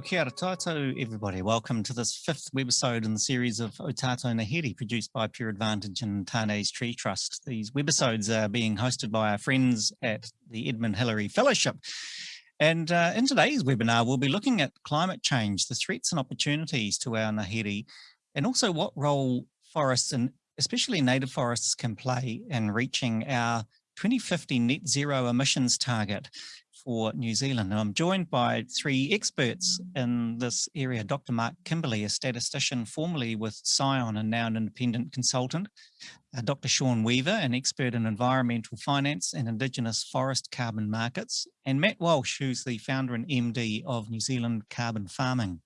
Kia ora tātou, everybody. Welcome to this fifth webisode in the series of Ō Tātou Ngāhere, produced by Pure Advantage and Tane's Tree Trust. These webisodes are being hosted by our friends at the Edmund Hillary Fellowship. And uh, in today's webinar, we'll be looking at climate change, the threats and opportunities to our Ngāhere, and also what role forests and especially native forests can play in reaching our 2050 net zero emissions target for New Zealand. And I'm joined by three experts in this area, Dr. Mark Kimberley, a statistician formerly with Scion and now an independent consultant, uh, Dr. Sean Weaver, an expert in environmental finance and Indigenous forest carbon markets, and Matt Walsh, who's the founder and MD of New Zealand Carbon Farming.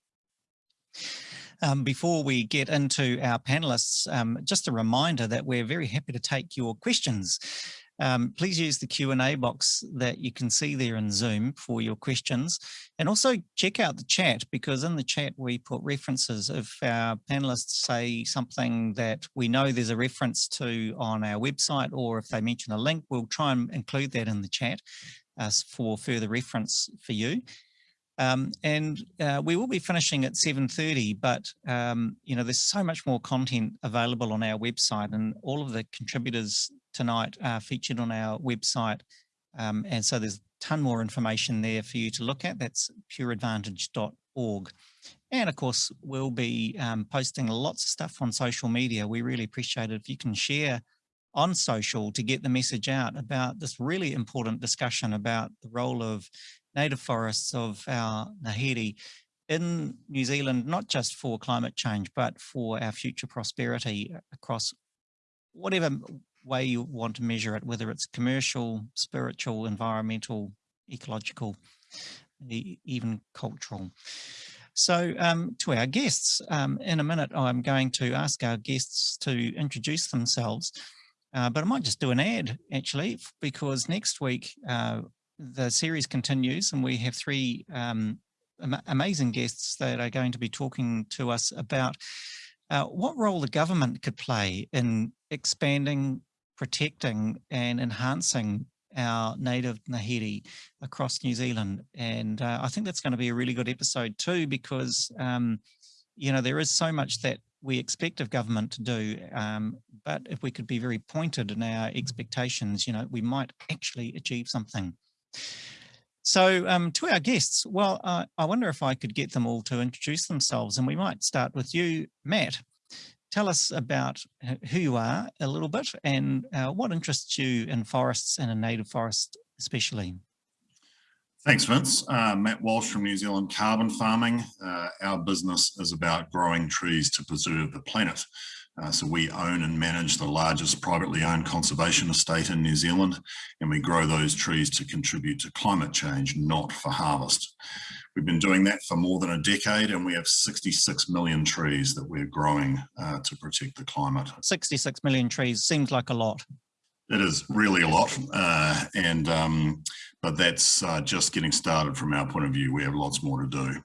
Um, before we get into our panelists, um, just a reminder that we're very happy to take your questions. Um, please use the Q&A box that you can see there in Zoom for your questions. And also check out the chat because in the chat we put references. If our panelists say something that we know there's a reference to on our website or if they mention a link, we'll try and include that in the chat uh, for further reference for you. Um, and uh, we will be finishing at 7.30, but um, you know, there's so much more content available on our website and all of the contributors tonight are featured on our website. Um, and so there's a ton more information there for you to look at. That's pureadvantage.org. And of course, we'll be um, posting lots of stuff on social media. We really appreciate it if you can share on social to get the message out about this really important discussion about the role of native forests of our Ngāhere in New Zealand, not just for climate change, but for our future prosperity across whatever way you want to measure it, whether it's commercial, spiritual, environmental, ecological, even cultural. So um, to our guests, um, in a minute, I'm going to ask our guests to introduce themselves, uh, but I might just do an ad actually, because next week uh, the series continues and we have three um, am amazing guests that are going to be talking to us about uh, what role the government could play in expanding, protecting and enhancing our native Ngāhere across New Zealand. And uh, I think that's going to be a really good episode too, because, um, you know, there is so much that we expect of government to do, um, but if we could be very pointed in our expectations, you know, we might actually achieve something. So um, to our guests, well, uh, I wonder if I could get them all to introduce themselves and we might start with you, Matt. Tell us about who you are a little bit and uh, what interests you in forests and in native forests especially. Thanks, Vince. Uh, Matt Walsh from New Zealand Carbon Farming. Uh, our business is about growing trees to preserve the planet. Uh, so we own and manage the largest privately owned conservation estate in New Zealand, and we grow those trees to contribute to climate change, not for harvest. We've been doing that for more than a decade, and we have 66 million trees that we're growing uh, to protect the climate. 66 million trees seems like a lot. It is really a lot, uh, and um, but that's uh, just getting started from our point of view. We have lots more to do.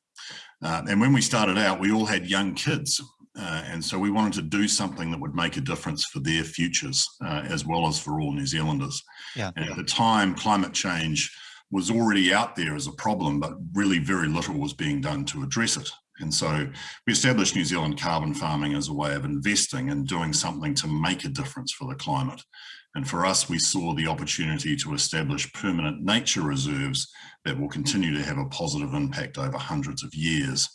Uh, and when we started out, we all had young kids uh, and so we wanted to do something that would make a difference for their futures uh, as well as for all New Zealanders. Yeah. And at the time, climate change was already out there as a problem, but really very little was being done to address it. And so we established New Zealand carbon farming as a way of investing and doing something to make a difference for the climate. And for us, we saw the opportunity to establish permanent nature reserves that will continue to have a positive impact over hundreds of years.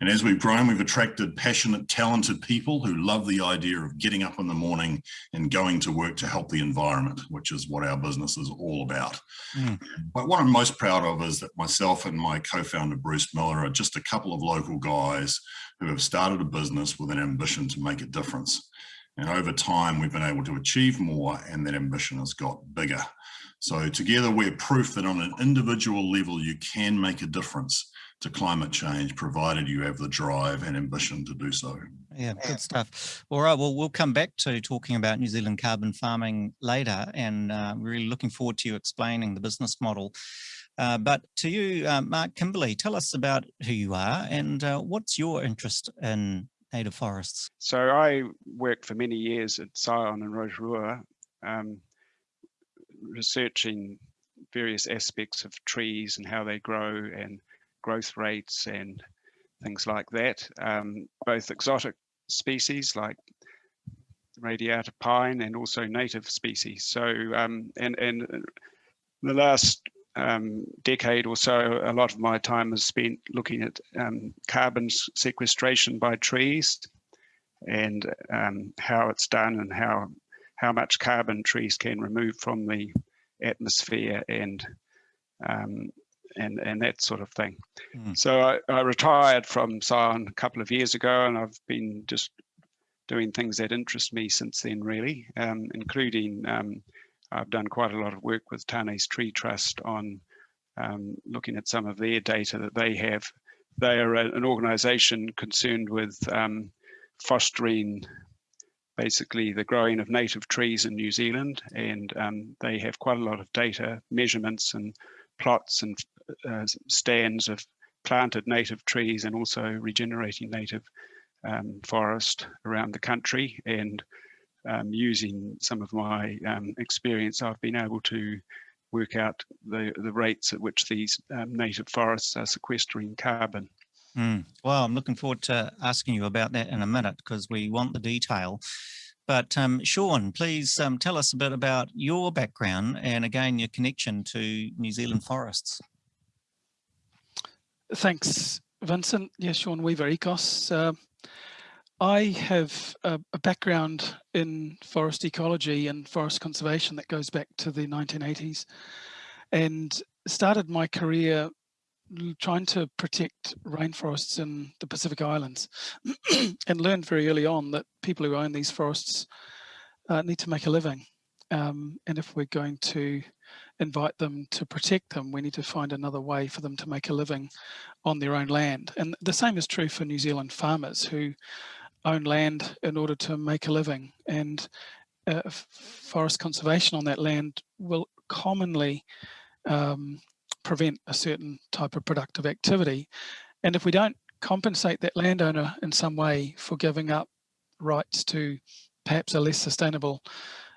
And as we've grown, we've attracted passionate, talented people who love the idea of getting up in the morning and going to work to help the environment, which is what our business is all about. Mm. But what I'm most proud of is that myself and my co-founder, Bruce Miller, are just a couple of local guys who have started a business with an ambition to make a difference. And over time, we've been able to achieve more and that ambition has got bigger. So together we're proof that on an individual level, you can make a difference to climate change, provided you have the drive and ambition to do so. Yeah, good stuff. All right, well, we'll come back to talking about New Zealand carbon farming later and uh, really looking forward to you explaining the business model. Uh, but to you, uh, Mark Kimberley, tell us about who you are and uh, what's your interest in native forests? So I worked for many years at Scion and Rotorua, um, researching various aspects of trees and how they grow and growth rates and things like that. Um, both exotic species like radiata pine and also native species. So, um, and, and the last um, decade or so, a lot of my time has spent looking at um, carbon sequestration by trees and um, how it's done and how how much carbon trees can remove from the atmosphere and um, and and that sort of thing. Mm. So I, I, retired from Scion a couple of years ago, and I've been just doing things that interest me since then, really, um, including um, I've done quite a lot of work with Tane's Tree Trust on um, looking at some of their data that they have. They are an organisation concerned with um, fostering basically the growing of native trees in New Zealand, and um, they have quite a lot of data, measurements, and plots and uh, stands of planted native trees and also regenerating native um, forest around the country. And um, using some of my um, experience, I've been able to work out the, the rates at which these um, native forests are sequestering carbon. Mm. Well, I'm looking forward to asking you about that in a minute because we want the detail. But um, Sean, please um, tell us a bit about your background and again, your connection to New Zealand forests. Thanks, Vincent. Yeah, Sean Weaver, Ekos. Uh, I have a, a, background in forest ecology and forest conservation that goes back to the 1980s and started my career trying to protect rainforests in the Pacific Islands and learned very early on that people who own these forests uh, need to make a living. Um, and if we're going to invite them to protect them, we need to find another way for them to make a living on their own land. And the same is true for New Zealand farmers who own land in order to make a living and uh, forest conservation on that land will commonly um, prevent a certain type of productive activity. And if we don't compensate that landowner in some way for giving up rights to perhaps a less sustainable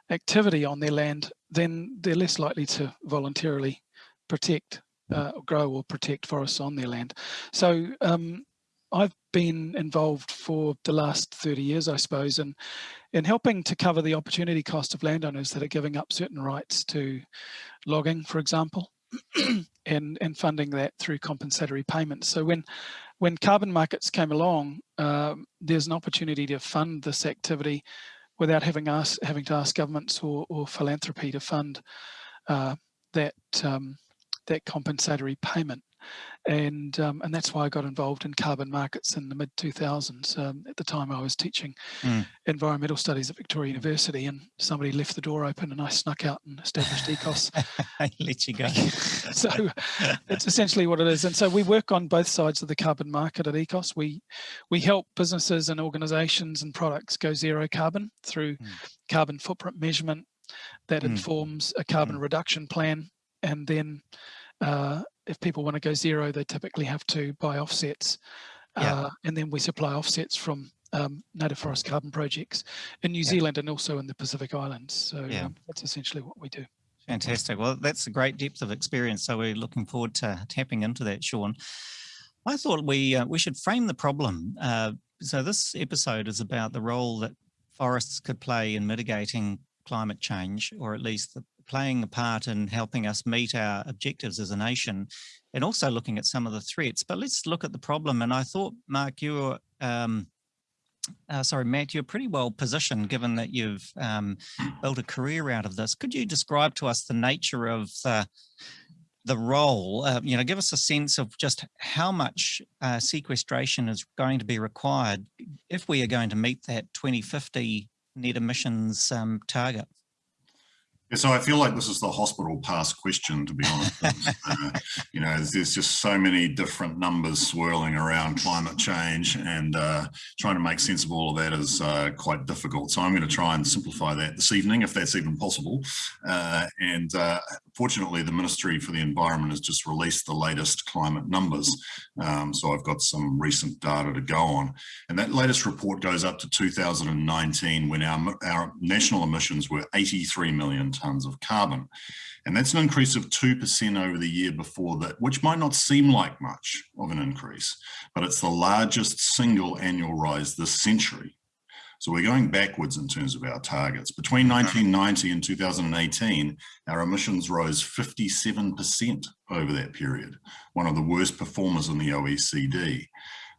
activity on their land, then they're less likely to voluntarily protect, uh, grow or protect forests on their land. So um, I've been involved for the last 30 years, I suppose, in, in helping to cover the opportunity cost of landowners that are giving up certain rights to logging, for example, and, and funding that through compensatory payments. So when, when carbon markets came along, uh, there's an opportunity to fund this activity without having, ask, having to ask governments or, or philanthropy to fund uh, that, um, that compensatory payment and um, and that's why I got involved in carbon markets in the mid 2000s. Um, at the time, I was teaching mm. environmental studies at Victoria University, and somebody left the door open, and I snuck out and established Ekos. I let you go. so that's essentially what it is. And so we work on both sides of the carbon market at Ekos. We we help businesses and organisations and products go zero carbon through mm. carbon footprint measurement that mm. informs a carbon hmm. reduction plan, and then uh, if people want to go zero, they typically have to buy offsets. Yeah. Uh, and then we supply offsets from um, native forest carbon projects in New yeah. Zealand and also in the Pacific Islands. So yeah. um, that's essentially what we do. Fantastic. Well, that's a great depth of experience. So we're looking forward to tapping into that, Sean. I thought we uh, we should frame the problem. Uh, so this episode is about the role that forests could play in mitigating climate change, or at least the playing a part in helping us meet our objectives as a nation and also looking at some of the threats. But let's look at the problem. And I thought, Mark, you were, um, uh, sorry, Matt, you're pretty well positioned given that you've um, built a career out of this. Could you describe to us the nature of the, the role, uh, you know, give us a sense of just how much uh, sequestration is going to be required if we are going to meet that 2050 net emissions um, target? Yeah, so I feel like this is the hospital pass question, to be honest. uh, you know, there's, there's, just so many different numbers swirling around climate change and uh, trying to make sense of all of that is uh, quite difficult. So I'm going to try and simplify that this evening, if that's even possible. Uh, and uh, fortunately, the Ministry for the Environment has just released the latest climate numbers. Um, so I've got some recent data to go on. And that latest report goes up to 2019 when our, our national emissions were 83 million tonnes of carbon. And that's an increase of 2% over the year before that, which might not seem like much of an increase, but it's the largest single annual rise this century. So we're going backwards in terms of our targets. Between 1990 and 2018, our emissions rose 57% over that period, one of the worst performers in the OECD.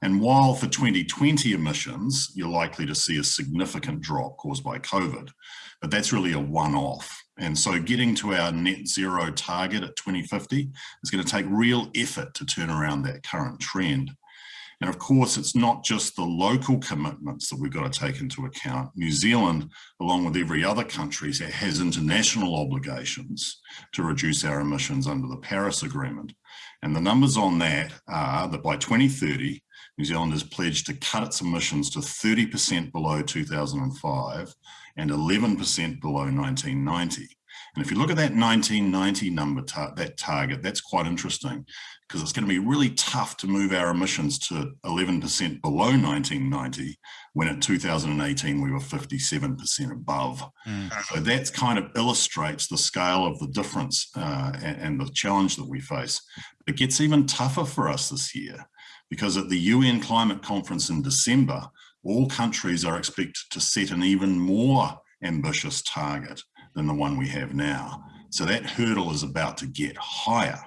And while for 2020 emissions, you're likely to see a significant drop caused by COVID, but that's really a one-off. And so getting to our net zero target at 2050 is going to take real effort to turn around that current trend. And of course, it's not just the local commitments that we've got to take into account. New Zealand, along with every other country, has international obligations to reduce our emissions under the Paris Agreement. And the numbers on that are that by 2030, New Zealand has pledged to cut its emissions to 30% below 2005 and 11% below 1990. And if you look at that 1990 number, tar that target, that's quite interesting because it's going to be really tough to move our emissions to 11% below 1990 when in 2018 we were 57% above. Mm. So that kind of illustrates the scale of the difference uh, and, and the challenge that we face. It gets even tougher for us this year because at the UN climate conference in December, all countries are expected to set an even more ambitious target than the one we have now. So that hurdle is about to get higher.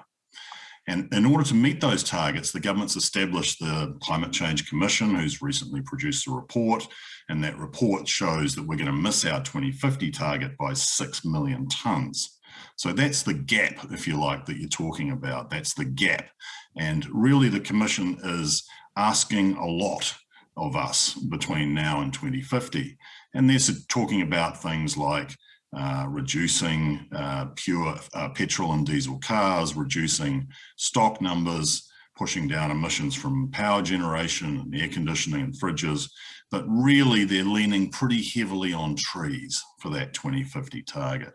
And in order to meet those targets, the government's established the Climate Change Commission, who's recently produced a report, and that report shows that we're going to miss our 2050 target by 6 million tonnes. So that's the gap, if you like, that you're talking about. That's the gap. And really the Commission is asking a lot of us between now and 2050. And they're talking about things like uh, reducing uh, pure uh, petrol and diesel cars, reducing stock numbers, pushing down emissions from power generation and air conditioning and fridges. But really, they're leaning pretty heavily on trees for that 2050 target.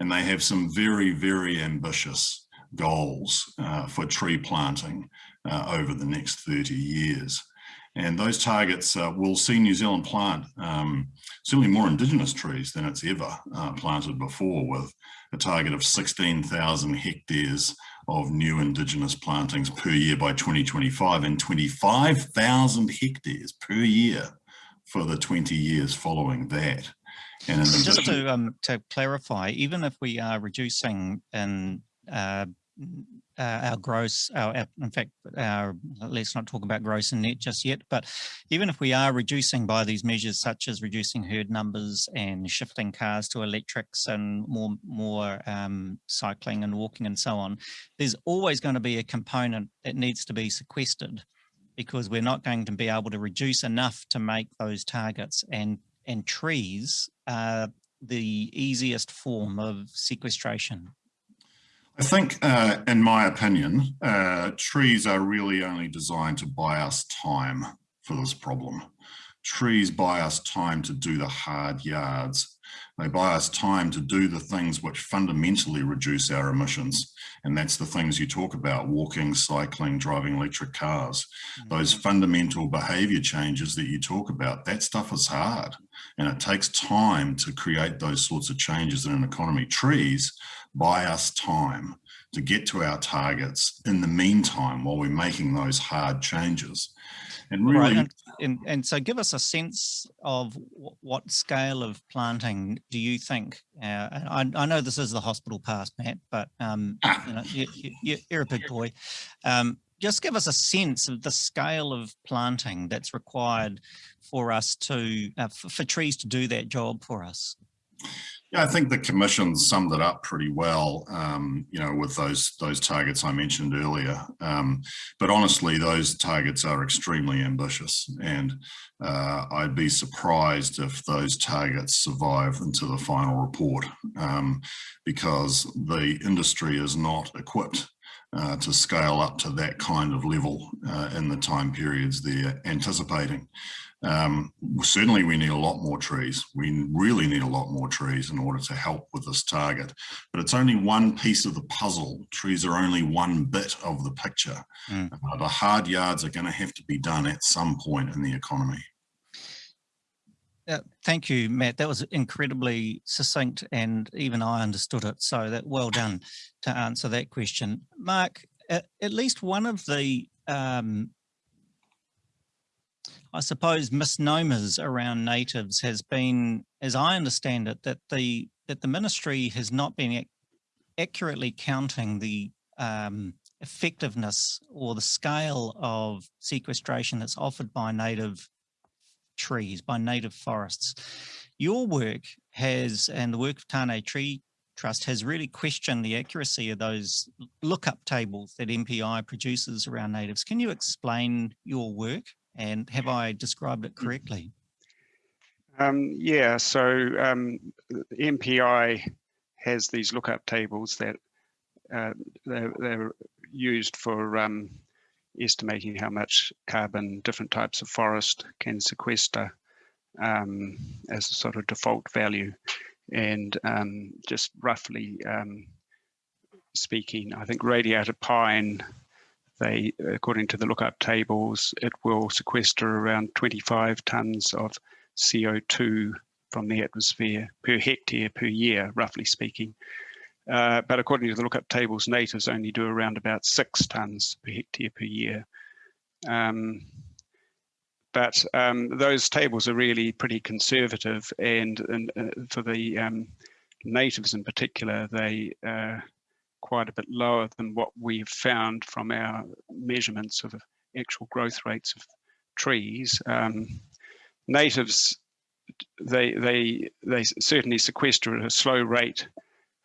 And they have some very, very ambitious goals uh, for tree planting uh, over the next 30 years. And those targets uh, will see New Zealand plant um, certainly more indigenous trees than it's ever uh, planted before with a target of 16,000 hectares of new indigenous plantings per year by 2025 and 25,000 hectares per year for the 20 years following that. And just to um, to clarify, even if we are reducing in uh, uh, our gross, our, in fact, our, let's not talk about gross and net just yet, but even if we are reducing by these measures such as reducing herd numbers and shifting cars to electrics and more, more um, cycling and walking and so on, there's always going to be a component that needs to be sequestered because we're not going to be able to reduce enough to make those targets and, and trees are the easiest form of sequestration I think, uh, in my opinion, uh, trees are really only designed to buy us time for this problem. Trees buy us time to do the hard yards. They buy us time to do the things which fundamentally reduce our emissions. And that's the things you talk about, walking, cycling, driving electric cars. Mm -hmm. Those fundamental behavior changes that you talk about, that stuff is hard. And it takes time to create those sorts of changes in an economy. Trees buy us time to get to our targets in the meantime while we're making those hard changes. And really, right. and, and, so give us a sense of what scale of planting do you think? Uh, I, I, know this is the hospital pass, Matt, but um, ah. you know, you, are a big boy. Um, just give us a sense of the scale of planting that's required for us to, uh, for, for trees to do that job for us. Yeah, I think the commission summed it up pretty well, um, you know, with those those targets I mentioned earlier. Um, but honestly, those targets are extremely ambitious, and uh, I'd be surprised if those targets survive into the final report, um, because the industry is not equipped uh, to scale up to that kind of level uh, in the time periods they're anticipating. Um, certainly we need a lot more trees. We really need a lot more trees in order to help with this target, but it's only one piece of the puzzle. Trees are only one bit of the picture. Mm. Uh, the hard yards are going to have to be done at some point in the economy. Uh, thank you, Matt. That was incredibly succinct and even I understood it. So that well done to answer that question. Mark, at, at least one of the um, I suppose misnomers around natives has been, as I understand it, that the that the ministry has not been ac accurately counting the um, effectiveness or the scale of sequestration that's offered by native trees, by native forests. Your work has, and the work of Tane Tree Trust has really questioned the accuracy of those lookup tables that MPI produces around natives. Can you explain your work? And have I described it correctly? Um, yeah, so um, MPI has these lookup tables that uh, they're, they're, used for um, estimating how much carbon different types of forest can sequester um, as a sort of default value. And um, just roughly um, speaking, I think radiata pine they, according to the lookup tables, it will sequester around 25 tonnes of CO2 from the atmosphere per hectare per year, roughly speaking. Uh, but according to the lookup tables, natives only do around about six tonnes per hectare per year. Um, but um, those tables are really pretty conservative and, and uh, for the um, natives in particular, they uh, quite a bit lower than what we've found from our measurements of actual growth rates of trees. Um, natives, they, they, they certainly sequester at a slow rate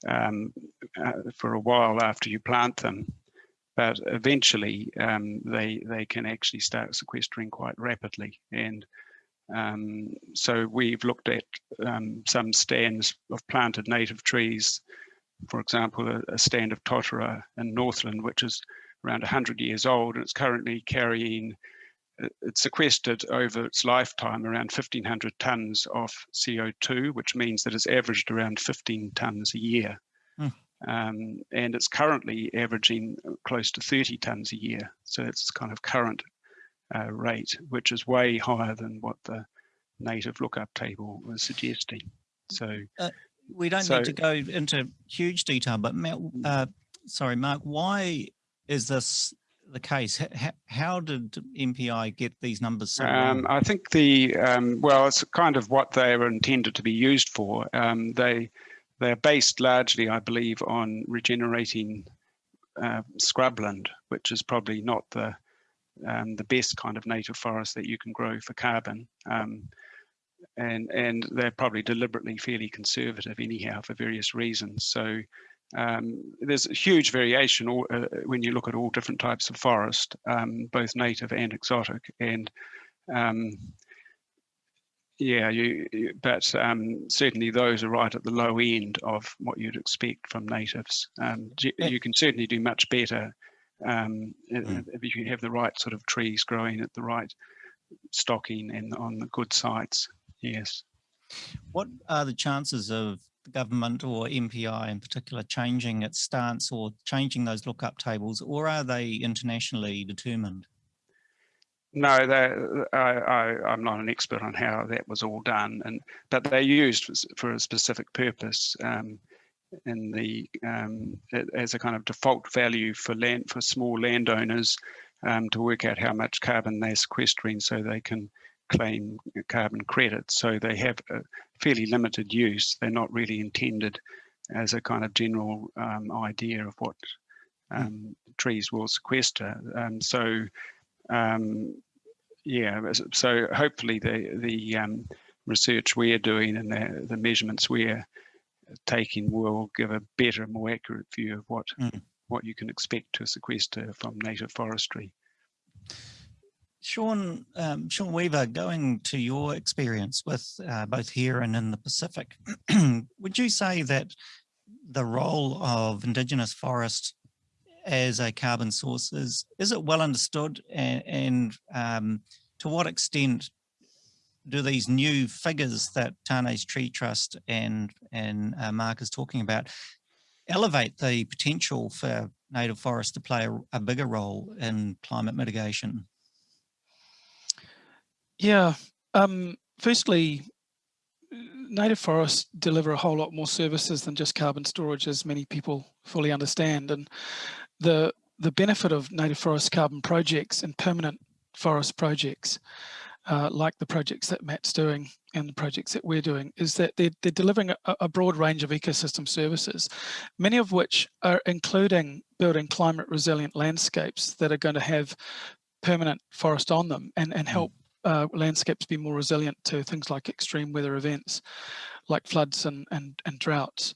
um, uh, for a while after you plant them, but eventually um, they, they can actually start sequestering quite rapidly. And um, so we've looked at um, some stands of planted native trees for example, a, a stand of totara in Northland, which is around 100 years old, and it's currently carrying, uh, it's sequestered over its lifetime around 1,500 tonnes of CO2, which means that it's averaged around 15 tonnes a year. Hmm. Um, and it's currently averaging close to 30 tonnes a year. So it's kind of current uh, rate, which is way higher than what the native lookup table was suggesting. So uh, we don't so, need to go into huge detail, but mm. uh, sorry, Mark, why is this the case? How, how did MPI get these numbers? So um, I think the, um, well, it's kind of what they were intended to be used for. Um, they, they're based largely, I believe, on regenerating uh, scrubland, which is probably not the um, the best kind of native forest that you can grow for carbon. And and they're probably deliberately fairly conservative anyhow for various reasons. So um, there's a huge variation all, uh, when you look at all different types of forest, um, both native and exotic. And um, yeah, you, you but um, certainly those are right at the low end of what you'd expect from natives. Um, you can certainly do much better um, mm. if you have the right sort of trees growing at the right stocking and on the good sites. Yes. What are the chances of the government or MPI in particular changing its stance or changing those lookup tables, or are they internationally determined? No, I, am not an expert on how that was all done, and but they're used for a specific purpose um, in the um, as a kind of default value for land for small landowners um, to work out how much carbon they're sequestering, so they can claim carbon credits. So they have a fairly limited use. They're not really intended as a kind of general um, idea of what hmm. um, trees will sequester. Um, so um, yeah, so hopefully the the um, research we're doing and the, the measurements we're taking will give a better, more accurate view of what mm. what you can expect to sequester from native forestry. Sean, um, Sean Weaver, going to your experience with uh, both here and in the Pacific, would you say that the role of Indigenous forest as a carbon source is, is it well understood and, and um, to what extent do these new figures that Tane's Tree Trust and, and uh, Mark is talking about elevate the potential for native forests to play a, a bigger role in climate mitigation? Yeah, um, firstly, native forests deliver a whole lot more services than just carbon storage, as many people fully understand. And the the benefit of native forest carbon projects and permanent forest projects, uh, like the projects that Matt's doing and the projects that we're doing, is that they're, they're delivering a, a broad range of ecosystem services, many of which are including building climate resilient landscapes that are going to have permanent forest on them and, and help uh, landscapes be more resilient to things like extreme weather events like floods and, and, and droughts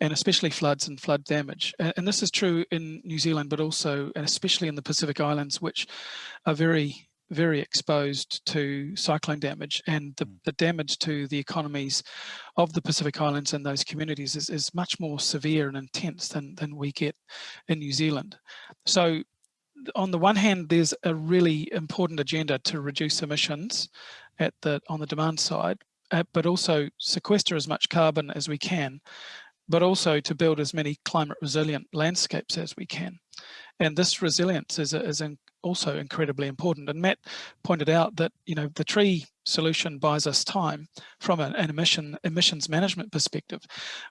and especially floods and flood damage. And, and this is true in New Zealand, but also and especially in the Pacific Islands, which are very very exposed to cyclone damage and the, the, damage to the economies of the Pacific Islands and those communities is, is much more severe and intense than, than we get in New Zealand. So on the one hand, there's a really important agenda to reduce emissions at the on the demand side, uh, but also sequester as much carbon as we can, but also to build as many climate resilient landscapes as we can. And this resilience is, is also incredibly important. And Matt pointed out that, you know, the tree solution buys us time from an, an, emission emissions management perspective.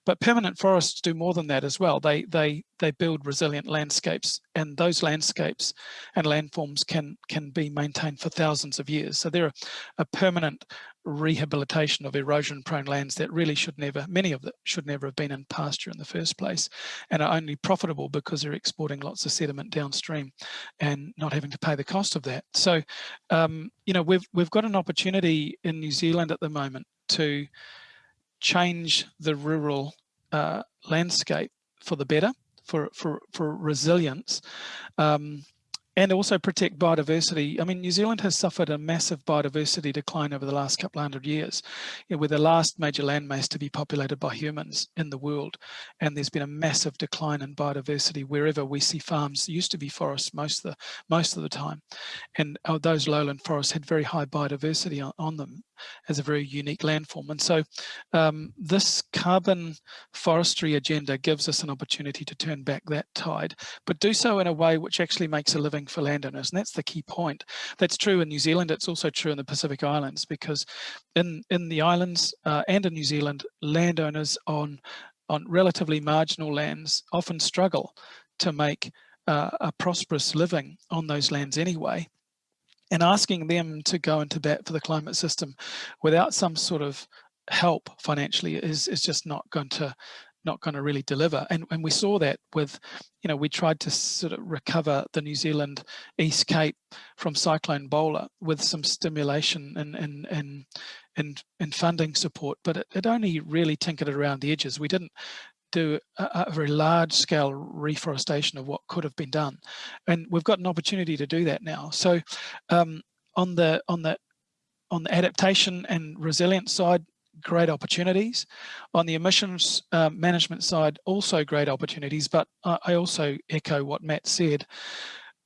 But permanent forests do more than that as well. They they they build resilient landscapes, and those landscapes and landforms can can be maintained for thousands of years. So they're a permanent rehabilitation of erosion prone lands that really should never, many of them should never have been in pasture in the first place and are only profitable because they're exporting lots of sediment downstream and not having to pay the cost of that. So, um, you know, we've, we've got an opportunity in New Zealand at the moment to change the rural uh, landscape for the better, for, for, for resilience. Um, and also protect biodiversity. I mean, New Zealand has suffered a massive biodiversity decline over the last couple of hundred years. You know, we're the last major landmass to be populated by humans in the world. And there's been a massive decline in biodiversity wherever we see farms. used to be forests most of the, most of the time. And uh, those lowland forests had very high biodiversity on, on them as a very unique landform. And so um, this carbon forestry agenda gives us an opportunity to turn back that tide, but do so in a way which actually makes a living for landowners. And that's the key point. That's true in New Zealand. It's also true in the Pacific Islands because in, in the islands uh, and in New Zealand, landowners on, on relatively marginal lands often struggle to make uh, a prosperous living on those lands anyway and asking them to go into bat for the climate system without some sort of help financially is is just not going to not going to really deliver and and we saw that with you know we tried to sort of recover the New Zealand East Cape from cyclone Bola with some stimulation and and and and, and funding support but it, it only really tinkered around the edges we didn't do a, a, very large scale reforestation of what could have been done. And we've got an opportunity to do that now. So um, on the on the on the adaptation and resilience side, great opportunities. On the emissions uh, management side, also great opportunities, but I also echo what Matt said.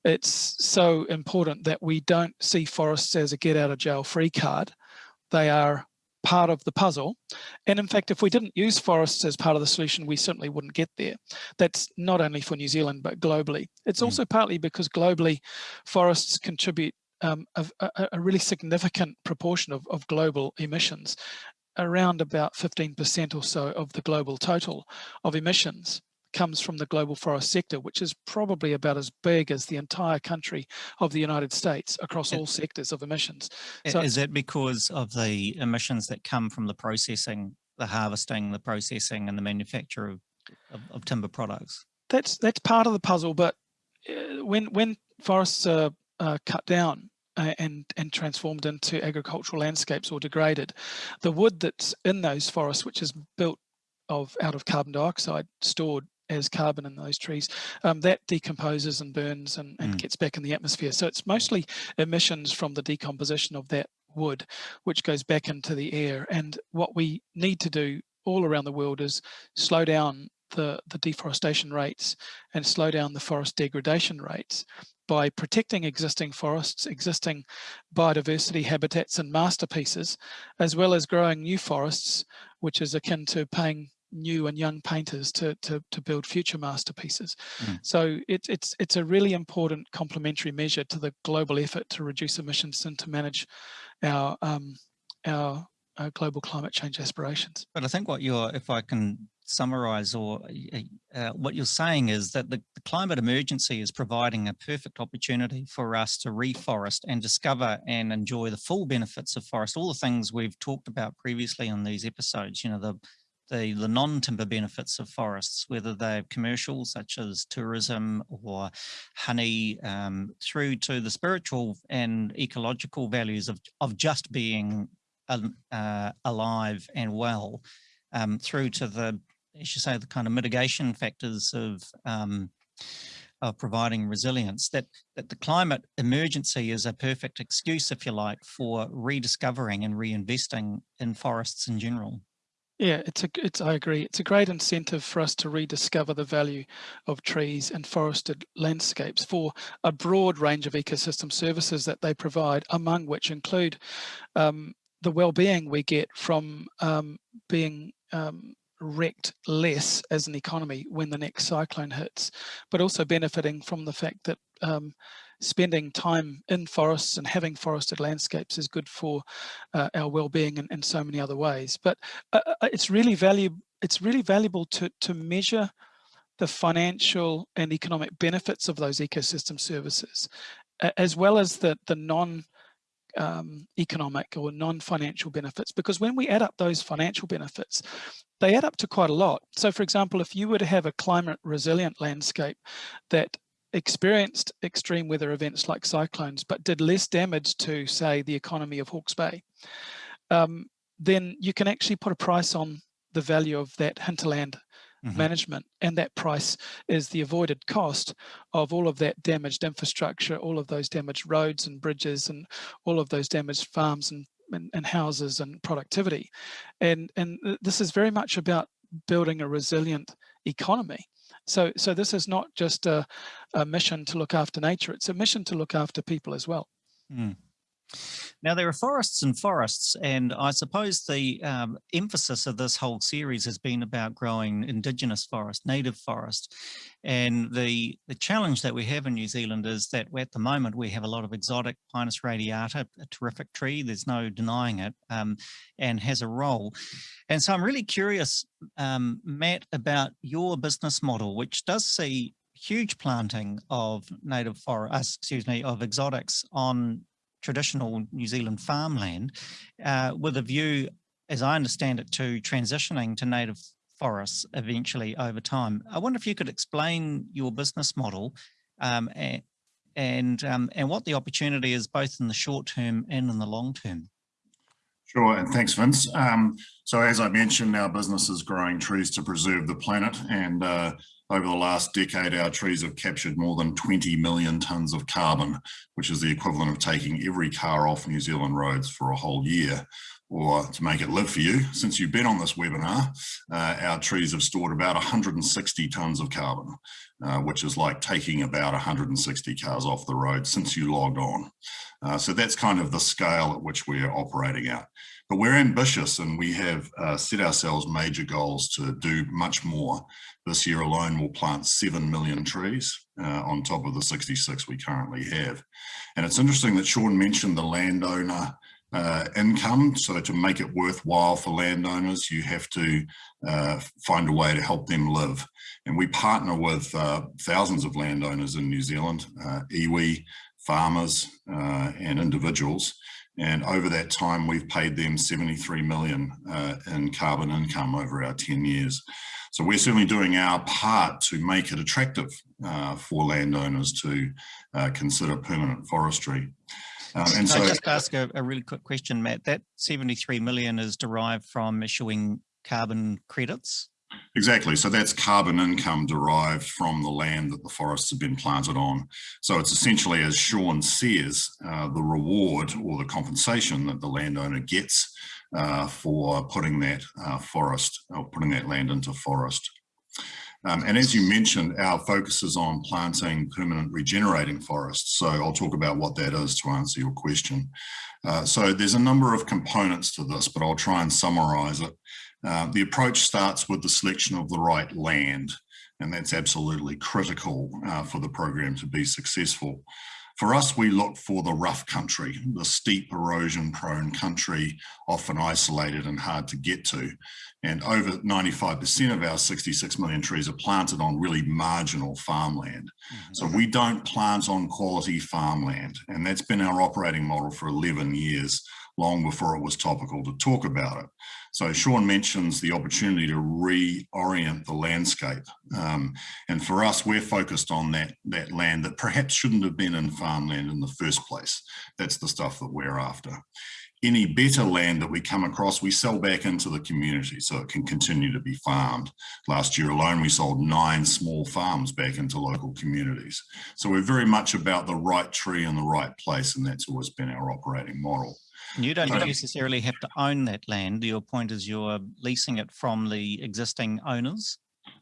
It's so important that we don't see forests as a get out of jail free card. They are part of the puzzle. And in fact, if we didn't use forests as part of the solution, we certainly wouldn't get there. That's not only for New Zealand, but globally. It's mm. also partly because globally, forests contribute um, a, a, a, really significant proportion of, of global emissions, around about 15% or so of the global total of emissions comes from the global forest sector, which is probably about as big as the entire country of the United States across all sectors of emissions. So is that because of the emissions that come from the processing, the harvesting, the processing and the manufacture of, of, of timber products? That's that's part of the puzzle, but uh, when when forests are uh, cut down, uh, and and transformed into agricultural landscapes or degraded. The wood that's in those forests, which is built of out of carbon dioxide stored as carbon in those trees, um, that decomposes and burns and, and mm. gets back in the atmosphere. So it's mostly emissions from the decomposition of that wood, which goes back into the air. And what we need to do all around the world is slow down the, the deforestation rates and slow down the forest degradation rates by protecting existing forests, existing biodiversity habitats and masterpieces, as well as growing new forests, which is akin to paying new and young painters to, to, to build future masterpieces. Mm. So it, it's, it's a really important complementary measure to the global effort to reduce emissions and to manage our, um, our, our global climate change aspirations. But I think what you're, if I can summarize or uh, what you're saying is that the, the, climate emergency is providing a perfect opportunity for us to reforest and discover and enjoy the full benefits of forest all the things we've talked about previously on these episodes you know the the, the non-timber benefits of forests, whether they're commercial, such as tourism or honey, um, through to the spiritual and ecological values of, of just being uh, alive and well, um, through to the, as you say, the kind of mitigation factors of um, of providing resilience, that, that the climate emergency is a perfect excuse, if you like, for rediscovering and reinvesting in forests in general. Yeah, it's a it's I agree. It's a great incentive for us to rediscover the value of trees and forested landscapes for a broad range of ecosystem services that they provide, among which include um, the well-being we get from um, being um, wrecked less as an economy when the next cyclone hits, but also benefiting from the fact that um, spending time in forests and having forested landscapes is good for uh, our well-being in, in, so many other ways. But uh, uh it's really valuable. It's really valuable to to measure the financial and economic benefits of those ecosystem services, as well as the the non um, economic or non-financial benefits because when we add up those financial benefits they add up to quite a lot. So for example if you were to have a climate resilient landscape that experienced extreme weather events like cyclones, but did less damage to, say, the economy of Hawke's Bay, um, then you can actually put a price on the value of that hinterland mm -hmm. management. And that price is the avoided cost of all of that damaged infrastructure, all of those damaged roads and bridges and all of those damaged farms and, and, and houses and productivity. And, and this is very much about building a resilient economy. So, so this is not just a, a mission to look after nature, it's a mission to look after people as well. Mm. Now there are forests and forests, and I suppose the um, emphasis of this whole series has been about growing indigenous forest, native forest. And the, the challenge that we have in New Zealand is that at the moment we have a lot of exotic Pinus radiata, a terrific tree, there's no denying it, um, and has a role. And so I'm really curious, um, Matt, about your business model, which does see huge planting of native forest, uh, excuse me, of exotics on traditional New Zealand farmland uh, with a view, as I understand it, to transitioning to native forests eventually over time. I wonder if you could explain your business model um, and and, um, and what the opportunity is both in the short term and in the long term. Sure, and thanks, Vince. Um, so as I mentioned, our business is growing trees to preserve the planet, and uh, over the last decade, our trees have captured more than 20 million tonnes of carbon, which is the equivalent of taking every car off New Zealand roads for a whole year. Or to make it live for you, since you've been on this webinar, uh, our trees have stored about 160 tonnes of carbon, uh, which is like taking about 160 cars off the road since you logged on. Uh, so that's kind of the scale at which we're operating at. But we're ambitious and we have uh, set ourselves major goals to do much more. This year alone, we'll plant 7 million trees uh, on top of the 66 we currently have. And it's interesting that Sean mentioned the landowner uh, income. So to make it worthwhile for landowners, you have to uh, find a way to help them live. And we partner with uh, thousands of landowners in New Zealand, uh, iwi, farmers uh, and individuals. And over that time, we've paid them 73 million uh, in carbon income over our 10 years. So we're certainly doing our part to make it attractive uh, for landowners to uh, consider permanent forestry. Um, and Can so, I just ask a, a, really quick question, Matt? That 73 million is derived from issuing carbon credits? Exactly. So that's carbon income derived from the land that the forests have been planted on. So it's essentially, as Sean says, uh, the reward or the compensation that the landowner gets uh, for putting that uh, forest or putting that land into forest. Um, and as you mentioned, our focus is on planting permanent regenerating forests. So I'll talk about what that is to answer your question. Uh, so there's a number of components to this, but I'll try and summarize it. Uh, the approach starts with the selection of the right land, and that's absolutely critical uh, for the program to be successful. For us, we look for the rough country, the steep erosion prone country, often isolated and hard to get to. And over 95% of our 66 million trees are planted on really marginal farmland. Mm -hmm. So we don't plant on quality farmland. And that's been our operating model for 11 years, long before it was topical to talk about it. So Sean mentions the opportunity to reorient the landscape. Um, and for us, we're focused on that, that land that perhaps shouldn't have been in farmland in the first place. That's the stuff that we're after. Any better land that we come across, we sell back into the community so it can continue to be farmed. Last year alone, we sold nine small farms back into local communities. So we're very much about the right tree in the right place, and that's always been our operating model. You don't necessarily have to own that land. Your point is you're leasing it from the existing owners.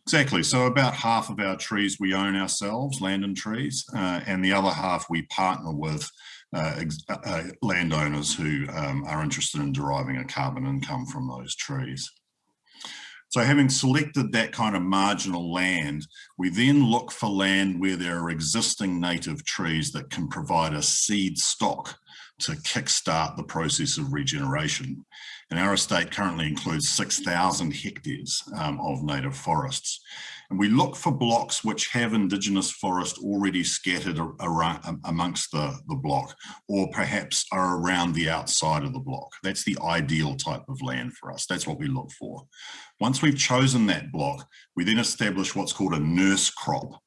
Exactly. So about half of our trees we own ourselves, land and trees, uh, and the other half we partner with uh, uh, uh, landowners who um, are interested in deriving a carbon income from those trees. So having selected that kind of marginal land, we then look for land where there are existing native trees that can provide a seed stock to kickstart the process of regeneration. And our estate currently includes 6,000 hectares um, of native forests. And we look for blocks which have indigenous forest already scattered around, amongst the, the block, or perhaps are around the outside of the block. That's the ideal type of land for us. That's what we look for. Once we've chosen that block, we then establish what's called a nurse crop.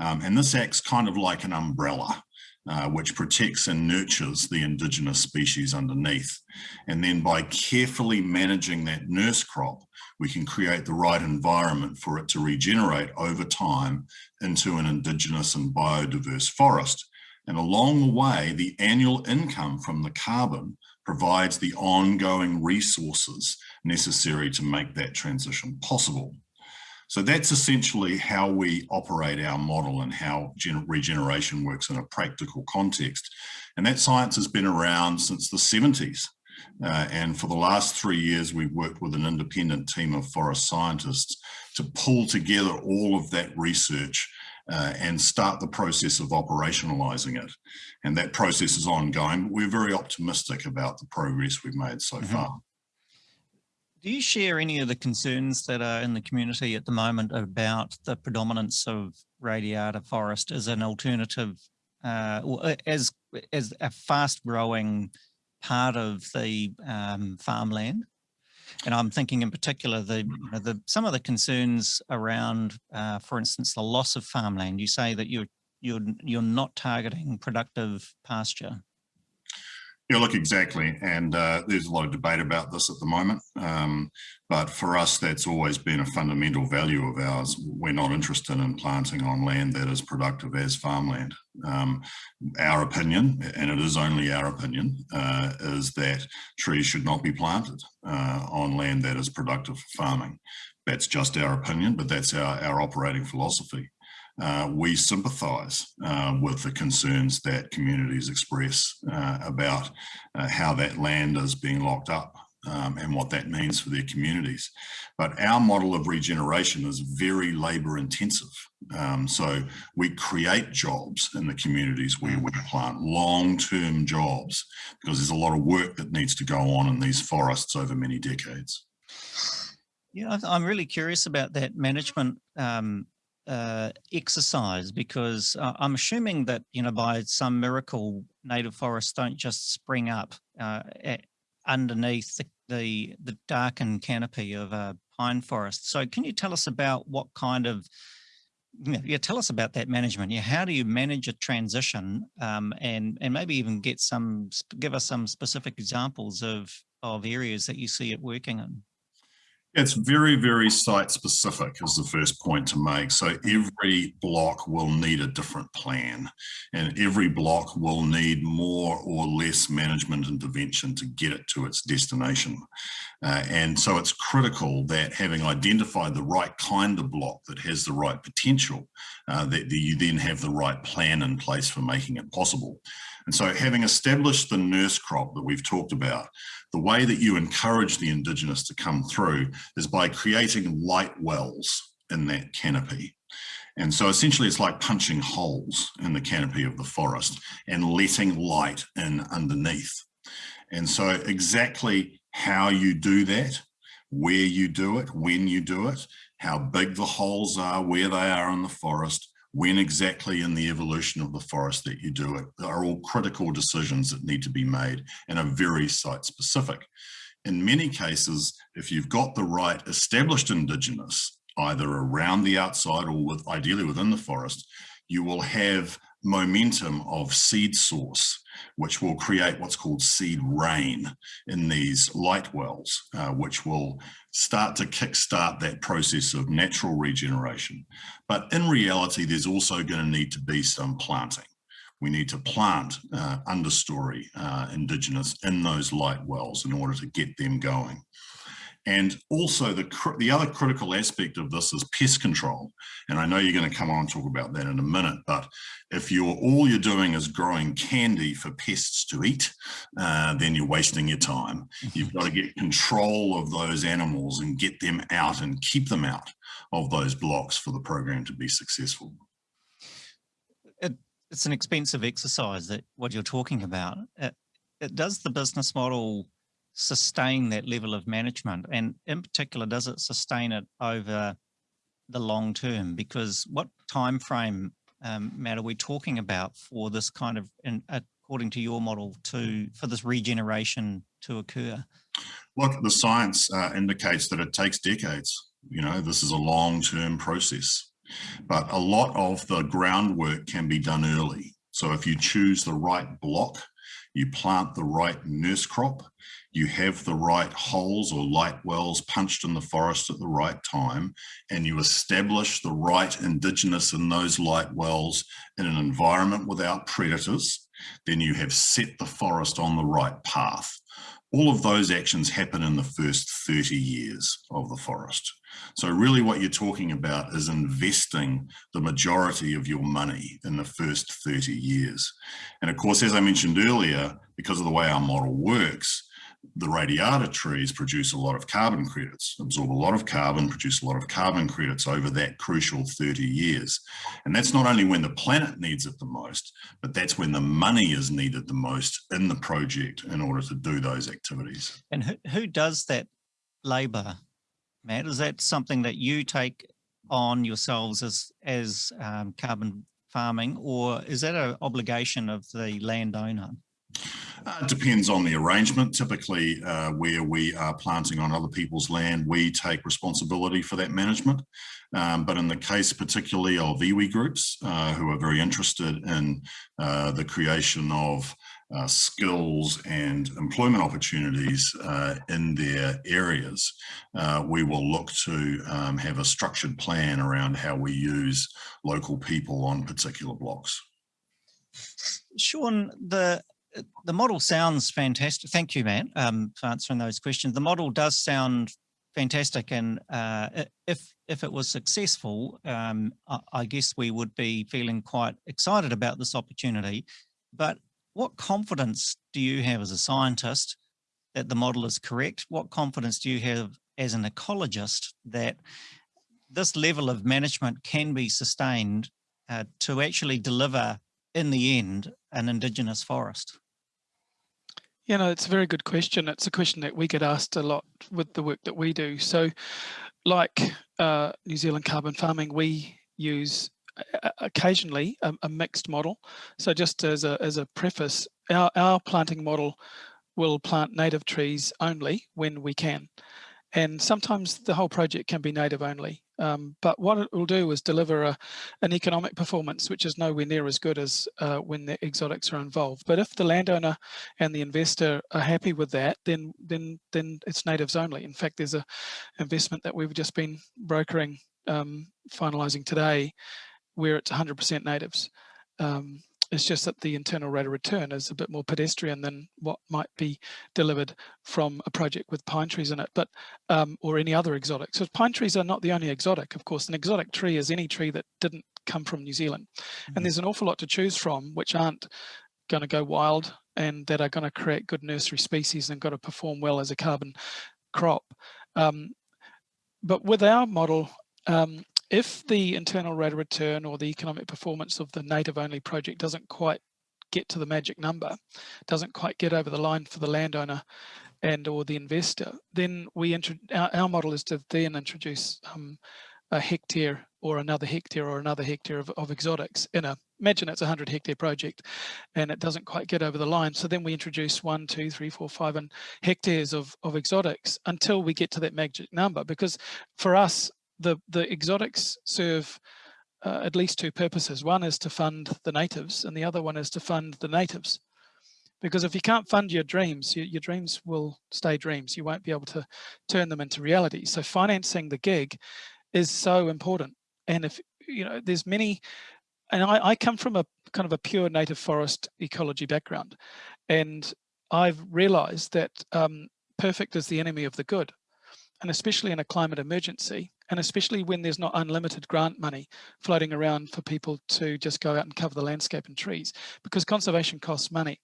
Um, and this acts kind of like an umbrella. Uh, which protects and nurtures the indigenous species underneath. And then by carefully managing that nurse crop, we can create the right environment for it to regenerate over time into an indigenous and biodiverse forest. And along the way, the annual income from the carbon provides the ongoing resources necessary to make that transition possible. So that's essentially how we operate our model and how regeneration works in a practical context. And that science has been around since the 70s. Uh, and for the last three years, we've worked with an independent team of forest scientists to pull together all of that research uh, and start the process of operationalizing it. And that process is ongoing, but we're very optimistic about the progress we've made so mm -hmm. far. Do you share any of the concerns that are in the community at the moment about the predominance of radiata forest as an alternative, uh, or as, as a fast growing part of the um, farmland? And I'm thinking in particular, the, you know, the some of the concerns around, uh, for instance, the loss of farmland. You say that you're you're you're not targeting productive pasture. Yeah, look, exactly. And uh, there's a lot of debate about this at the moment. Um, but for us, that's always been a fundamental value of ours. We're not interested in planting on land that is productive as farmland. Um, our opinion, and it is only our opinion, uh, is that trees should not be planted uh, on land that is productive for farming. That's just our opinion, but that's our, our operating philosophy uh, we sympathise uh, with the concerns that communities express uh, about uh, how that land is being locked up um, and what that means for their communities. But our model of regeneration is very labour intensive. Um, so we create jobs in the communities where we plant long-term jobs because there's a lot of work that needs to go on in these forests over many decades. Yeah, I'm really curious about that management um, uh, exercise because uh, I'm assuming that, you know, by some miracle, native forests don't just spring up uh, at, underneath the, the, the darkened canopy of a pine forest. So can you tell us about what kind of, you know, yeah, tell us about that management. Yeah, how do you manage a transition um, and, and maybe even get some, give us some specific examples of, of areas that you see it working in? It's very, very site specific is the first point to make. So every block will need a different plan and every block will need more or less management intervention to get it to its destination. Uh, and so it's critical that having identified the right kind of block that has the right potential, uh, that, that you then have the right plan in place for making it possible. And so having established the nurse crop that we've talked about, the way that you encourage the Indigenous to come through is by creating light wells in that canopy. And so essentially it's like punching holes in the canopy of the forest and letting light in underneath. And so exactly how you do that, where you do it, when you do it, how big the holes are, where they are in the forest, when exactly in the evolution of the forest that you do it are all critical decisions that need to be made and are very site specific. In many cases, if you've got the right established indigenous, either around the outside or with ideally within the forest, you will have momentum of seed source, which will create what's called seed rain in these light wells, uh, which will start to kickstart that process of natural regeneration. But in reality, there's also going to need to be some planting. We need to plant uh, understory uh, indigenous in those light wells in order to get them going. And also the, the other critical aspect of this is pest control. And I know you're going to come on and talk about that in a minute, but if you're all you're doing is growing candy for pests to eat, uh, then you're wasting your time. You've got to get control of those animals and get them out and keep them out of those blocks for the program to be successful. It, it's an expensive exercise that what you're talking about. It, it does the business model sustain that level of management? And in particular, does it sustain it over the long term? Because what time frame, um, Matt, are we talking about for this kind of, in, according to your model, to for this regeneration to occur? Look, the science uh, indicates that it takes decades. You know, this is a long-term process, but a lot of the groundwork can be done early. So if you choose the right block, you plant the right nurse crop, you have the right holes or light wells punched in the forest at the right time, and you establish the right indigenous in those light wells in an environment without predators, then you have set the forest on the right path. All of those actions happen in the first 30 years of the forest. So really what you're talking about is investing the majority of your money in the first 30 years. And of course, as I mentioned earlier, because of the way our model works, the radiata trees produce a lot of carbon credits, absorb a lot of carbon, produce a lot of carbon credits over that crucial 30 years. And that's not only when the planet needs it the most, but that's when the money is needed the most in the project in order to do those activities. And who, who does that labor, Matt? Is that something that you take on yourselves as, as um, carbon farming, or is that an obligation of the landowner? Uh, it depends on the arrangement. Typically, uh, where we are planting on other people's land, we take responsibility for that management. Um, but in the case particularly of iwi groups uh, who are very interested in uh, the creation of uh, skills and employment opportunities uh, in their areas, we will look to um, have a structured plan around how we use local people on particular blocks. Sean, the the model sounds fantastic. Thank you, Matt, um, for answering those questions. The model does sound fantastic, and uh, if if it was successful, um, I, I, guess we would be feeling quite excited about this opportunity. But what confidence do you have as a scientist that the model is correct? What confidence do you have as an ecologist that this level of management can be sustained uh, to actually deliver in the end an indigenous forest? You know, it's a very good question. It's a question that we get asked a lot with the work that we do. So like uh, New Zealand carbon farming, we use occasionally a, a, mixed model. So just as a, as a preface, our, our planting model will plant native trees only when we can. And sometimes the whole project can be native only. Um, but what it will do is deliver a, an economic performance which is nowhere near as good as uh, when the exotics are involved. But if the landowner and the investor are happy with that, then then then it's natives only. In fact, there's a investment that we've just been brokering, um, finalising today, where it's 100% natives. Um, it's just that the internal rate of return is a bit more pedestrian than what might be delivered from a project with pine trees in it, but um, or any other exotic. So pine trees are not the only exotic, of course. An exotic tree is any tree that didn't come from New Zealand. Mm -hmm. And mm-hmm. there's an awful lot to choose from, which aren't going to go wild and that are going to create good nursery species and got to perform well as a carbon crop. Um, but with our model, um, if the internal rate of return or the economic performance of the native only project doesn't quite get to the magic number, doesn't quite get over the line for the landowner and or the investor, then we our, our model is to then introduce um, a hectare or another hectare or another hectare of, of exotics in a imagine it's a 100 hectare project and it doesn't quite get over the line. So then we introduce one two three four five and hectares of of exotics until we get to that magic number because for us the, the exotics serve uh, at least two purposes. One is to fund the natives and the other one is to fund the natives. Because if you can't fund your dreams, your, your dreams will stay dreams. You won't be able to turn them into reality. So financing the gig is so important. And if, you know, there's many, and I, I come from a kind of a pure native forest ecology background. And I've realized that um, perfect is the enemy of the good. And especially in a climate emergency, and especially when there's not unlimited grant money floating around for people to just go out and cover the landscape and trees because conservation costs money.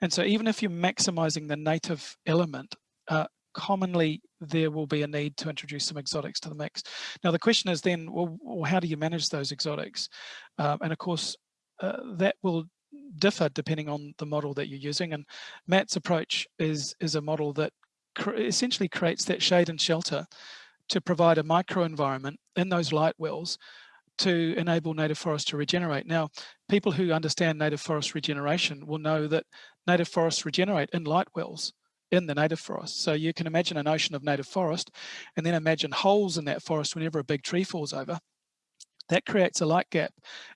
And so even if you're maximizing the native element, uh, commonly there will be a need to introduce some exotics to the mix. Now the question is then, well, how do you manage those exotics? Um, and of course, uh, that will differ depending on the model that you're using. And Matt's approach is, is a model that essentially creates that shade and shelter to provide a microenvironment in those light wells to enable native forests to regenerate. Now, people who understand native forest regeneration will know that native forests regenerate in light wells in the native forest. So you can imagine an ocean of native forest and then imagine holes in that forest whenever a big tree falls over that creates a light gap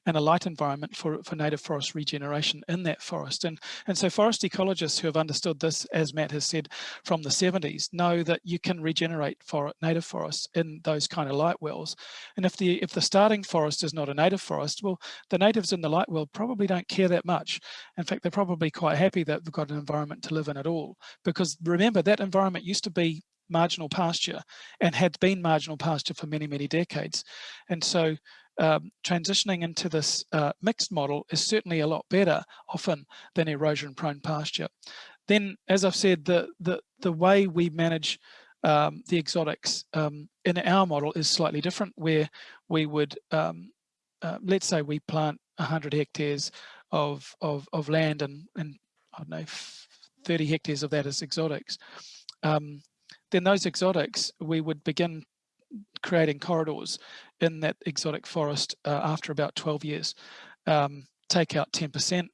and a light environment for, for native forest regeneration in that forest. And, and so forest ecologists who have understood this, as Matt has said, from the 70s, know that you can regenerate for native forests in those kind of light wells. And if the, if the starting forest is not a native forest, well, the natives in the light well probably don't care that much. In fact, they're probably quite happy that they've got an environment to live in at all. Because remember, that environment used to be marginal pasture and had been marginal pasture for many, many decades. And so um, transitioning into this uh, mixed model is certainly a lot better often than erosion prone pasture. Then, as I've said, the, the, the way we manage um, the exotics um, in our model is slightly different where we would, um, uh, let's say we plant 100 hectares of, of, of land and, and I don't know, 30 hectares of that is exotics. Um, then those exotics, we would begin creating corridors in that exotic forest uh, after about 12 years. Um, take out 10%,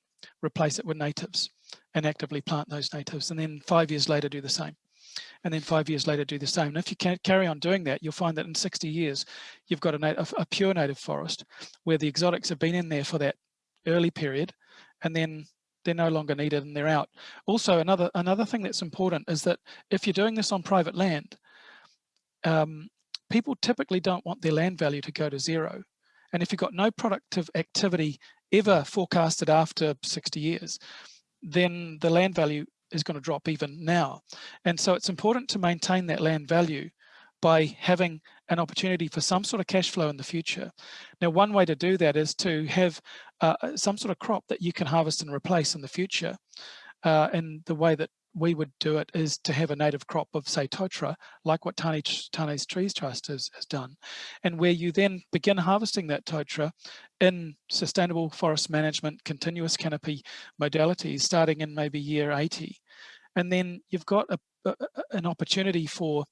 replace it with natives and actively plant those natives. And then five years later, do the same. And then five years later, do the same. And if you can carry on doing that, you'll find that in 60 years, you've got a, a pure native forest where the exotics have been in there for that early period. And then they're no longer needed and they're out. Also, another another thing that's important is that if you're doing this on private land, um, people typically don't want their land value to go to zero. And if you've got no productive activity ever forecasted after 60 years, then the land value is going to drop even now. And so it's important to maintain that land value by having an opportunity for some sort of cash flow in the future. Now, one way to do that is to have uh, some sort of crop that you can harvest and replace in the future. Uh, and the way that we would do it is to have a native crop of say totara, like what Tane, Tane's Trees Trust has, has done, and where you then begin harvesting that totara in sustainable forest management, continuous canopy modalities, starting in maybe year 80. And then you've got a, a, an opportunity for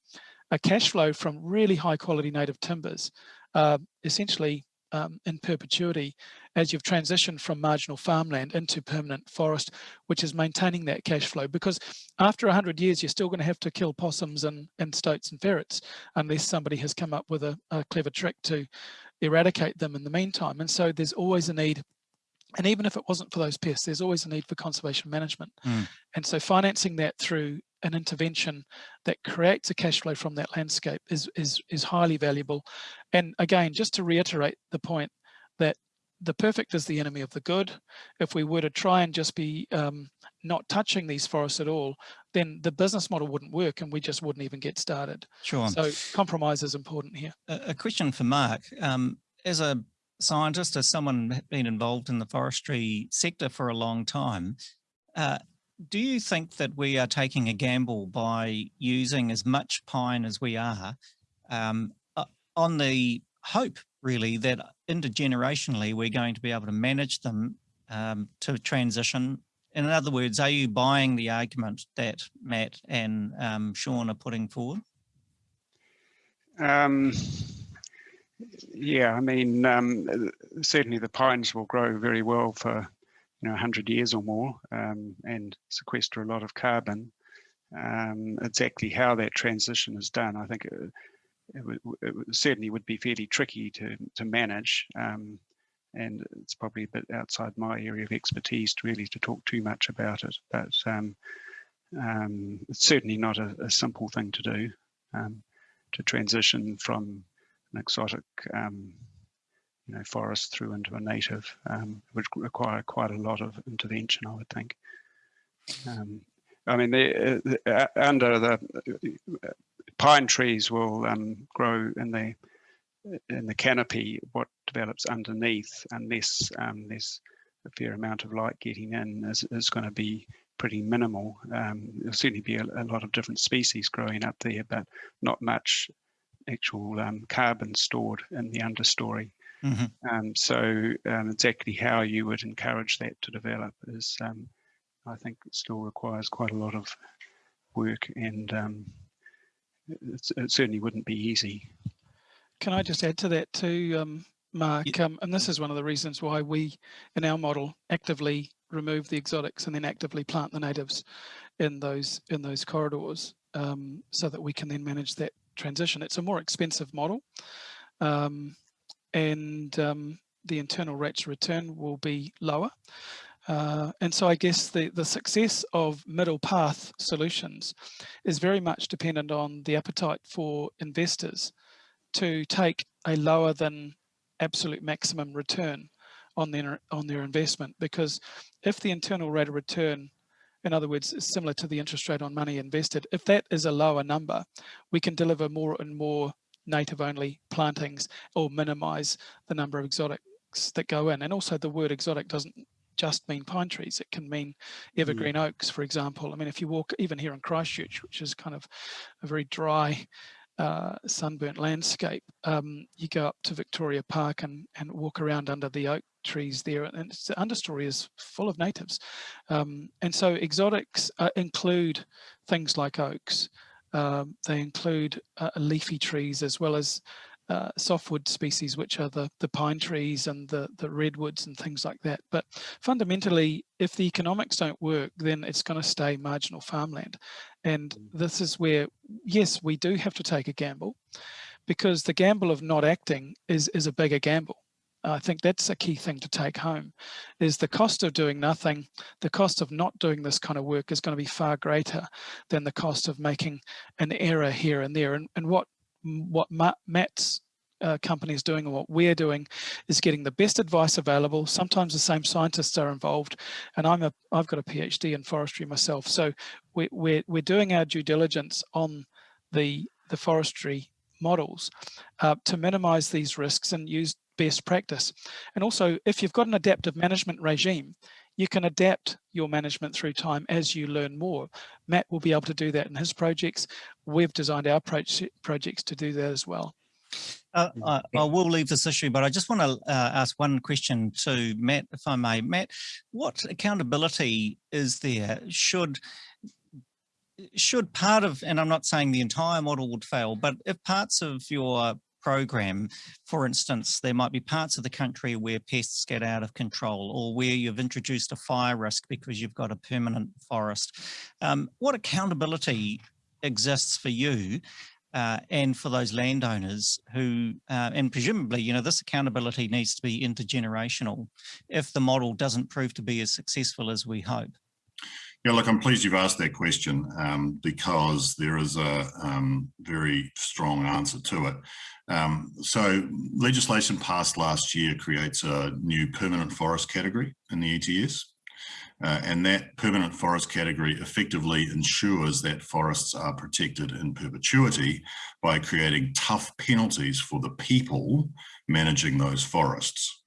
a cash flow from really high quality native timbers, uh, essentially um, in perpetuity as you've transitioned from marginal farmland into permanent forest, which is maintaining that cash flow. Because after 100 years, you're still going to have to kill possums and, and stoats and ferrets unless somebody has come up with a, a clever trick to eradicate them in the meantime. And so there's always a need and even if it wasn't for those pests, there's always a need for conservation management. Mm. And so financing that through an intervention that creates a cash flow from that landscape is, is, is highly valuable. And again, just to reiterate the point that the perfect is the enemy of the good. If we were to try and just be um, not touching these forests at all, then the business model wouldn't work and we just wouldn't even get started. Sure. So compromise is important here. A, question for Mark. Um, as a scientist, as someone been involved in the forestry sector for a long time, uh, do you think that we are taking a gamble by using as much pine as we are um, on the hope really that intergenerationally we're going to be able to manage them um, to transition? In other words, are you buying the argument that Matt and um, Sean are putting forward? Um, yeah, I mean, um, certainly the pines will grow very well for you know 100 years or more um, and sequester a lot of carbon. Um, exactly how that transition is done, I think it, it, it certainly would be fairly tricky to to manage, um, and it's probably a bit outside my area of expertise to really to talk too much about it. But um, um, it's certainly not a, a, simple thing to do to transition from an exotic um, you know, forest through into a native um, would require quite a lot of intervention, I would think. Um, I mean, the, uh, under the uh, pine trees will um, grow in the in the canopy. What develops underneath, unless um, there's a fair amount of light getting in, is, is going to be pretty minimal. Um, there'll certainly be a, a, lot of different species growing up there, but not much actual um, carbon stored in the understory. Mm -hmm. um, so um, exactly how you would encourage that to develop is, um, I think, still requires quite a lot of work, and um, it certainly wouldn't be easy. Can I just add to that too, um, Mark? Yeah. and this is one of the reasons why we, in our model, actively remove the exotics and then actively plant the natives in those in those corridors, so that we can then manage that transition. It's a more expensive model um, and um, the internal rates of return will be lower. Uh, and so I guess the, the success of middle path solutions is very much dependent on the appetite for investors to take a lower than absolute maximum return on their on their investment because if the internal rate of return in other words, is similar to the interest rate on money invested. If that is a lower number, we can deliver more and more native only plantings or minimize the number of exotics that go in. And also the word exotic doesn't just mean pine trees. It can mean evergreen mm. oaks, for example. I mean, if you walk even here in Christchurch, which is kind of a very dry uh, sunburnt landscape, um, you go up to Victoria Park and, and walk around under the oak trees there and the understory is full of natives. Um, and so exotics uh, include things like oaks. Um, they include uh, leafy trees as well as uh, softwood species, which are the, the pine trees and the, the redwoods and things like that. But fundamentally, if the economics don't work, then it's going to stay marginal farmland. And mm. this is where, yes, we do have to take a gamble because the gamble of not acting is, is a bigger gamble. I think that's a key thing to take home is the cost of doing nothing, the cost of not doing this kind of work is going to be far greater than the cost of making an error here and there. And, and what what Matt's uh, company is doing and what we're doing is getting the best advice available. Sometimes the same scientists are involved, and I'm a I've got a PhD in forestry myself, so we, we're we're doing our due diligence on the the forestry models uh, to minimize these risks and use best practice. And also, if you've got an adaptive management regime, you can adapt your management through time as you learn more. Matt will be able to do that in his projects. We've designed our projects to do that as well. Uh, I, I, will leave this issue, but I just want to uh, ask one question to Matt, if I may. Matt, what accountability is there? Should should part of, and I'm not saying the entire model would fail, but if parts of your program. For instance, there might be parts of the country where pests get out of control or where you've introduced a fire risk because you've got a permanent forest. Um, what accountability exists for you uh, and for those landowners who, uh, and presumably, you know, this accountability needs to be intergenerational if the model doesn't prove to be as successful as we hope. Yeah, look, I'm pleased you've asked that question um, because there is a um, very strong answer to it. Um, so legislation passed last year creates a new permanent forest category in the ETS. Uh, and that permanent forest category effectively ensures that forests are protected in perpetuity by creating tough penalties for the people managing those forests.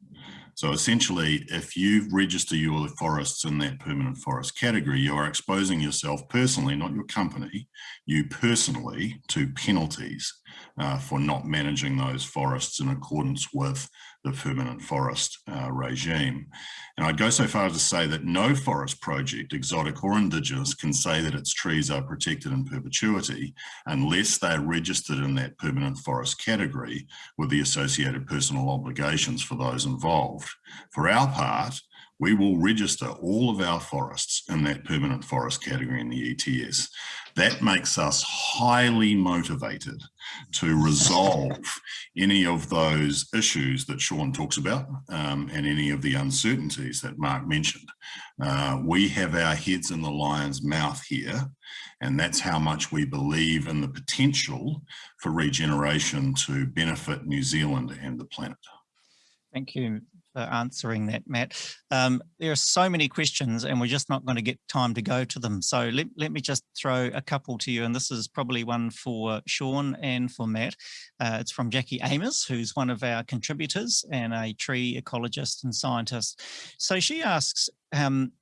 So essentially, if you register your forests in that permanent forest category, you are exposing yourself personally, not your company, you personally to penalties uh, for not managing those forests in accordance with the permanent forest uh, regime. And I'd go so far as to say that no forest project, exotic or indigenous, can say that its trees are protected in perpetuity unless they're registered in that permanent forest category with the associated personal obligations for those involved. For our part, we will register all of our forests in that permanent forest category in the ETS. That makes us highly motivated to resolve any of those issues that Sean talks about um, and any of the uncertainties that Mark mentioned. Uh, we have our heads in the lion's mouth here, and that's how much we believe in the potential for regeneration to benefit New Zealand and the planet. Thank you for answering that, Matt. Um, there are so many questions and we're just not going to get time to go to them. So let, let me just throw a couple to you. And this is probably one for Sean and for Matt. Uh, it's from Jackie Amos, who's one of our contributors and a tree ecologist and scientist. So she asks, um,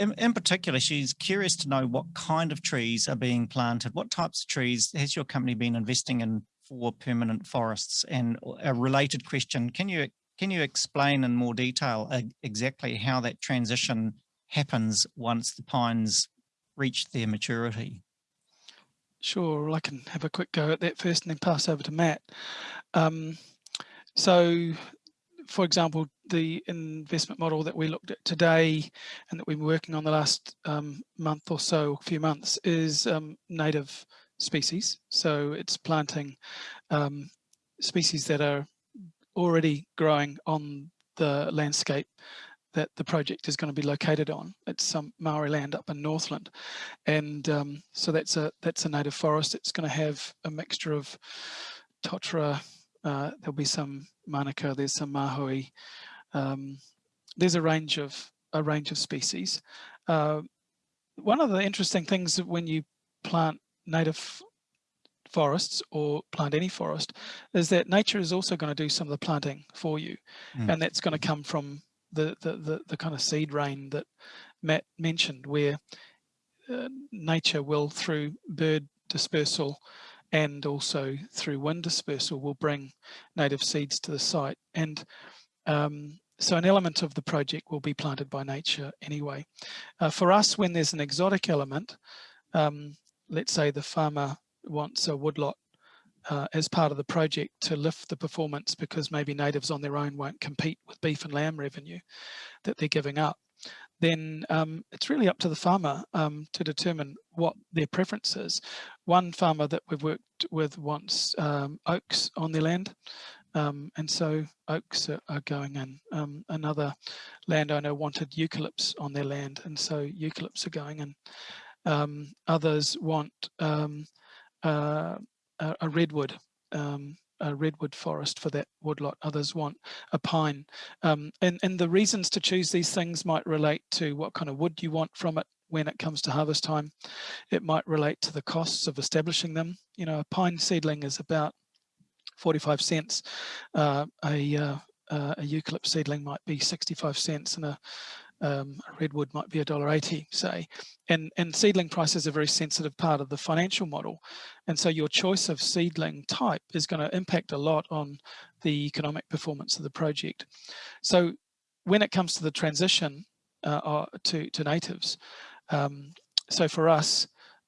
in, in, particular, she's curious to know what kind of trees are being planted. What types of trees has your company been investing in for permanent forests? And a related question, can you can you explain in more detail uh, exactly how that transition happens once the pines reach their maturity? Sure, I can have a quick go at that first and then pass over to Matt. Um, so, for example, the investment model that we looked at today and that we've been working on the last um, month or so, a few months, is um, native species. So it's planting um, species that are already growing on the landscape that the project is going to be located on. It's some Maori land up in Northland, and um, so that's a that's a native forest. It's going to have a mixture of totara. Uh, there'll be some manuka. There's some mahoe. Um, there's a range of a range of species. Uh, one of the interesting things when you plant native forests or plant any forest is that nature is also going to do some of the planting for you mm. and that's going to come from the, the, the the kind of seed rain that Matt mentioned where uh, nature will through bird dispersal and also through wind dispersal will bring native seeds to the site and um, so an element of the project will be planted by nature anyway. Uh, for us, when there's an exotic element, um, let's say the farmer wants a woodlot uh, as part of the project to lift the performance because maybe natives on their own won't compete with beef and lamb revenue that they're giving up, then um, it's really up to the farmer um, to determine what their preference is. One farmer that we've worked with wants um, oaks on their land, um, and so oaks are, are going in. Um, another landowner wanted eucalypts on their land, and so eucalypts are going in. Um, others want a, a, redwood, um, a redwood forest for that woodlot. Others want a pine. Um, and, and the reasons to choose these things might relate to what kind of wood you want from it when it comes to harvest time. It might relate to the costs of establishing them. You know, a pine seedling is about 45 cents. Uh, a, uh, uh, a eucalypt seedling might be 65 cents and a um, redwood might be a dollar eighty, say, and and seedling price is a very sensitive part of the financial model, and so your choice of seedling type is going to impact a lot on the economic performance of the project. So when it comes to the transition uh, uh to to natives, um, so for us,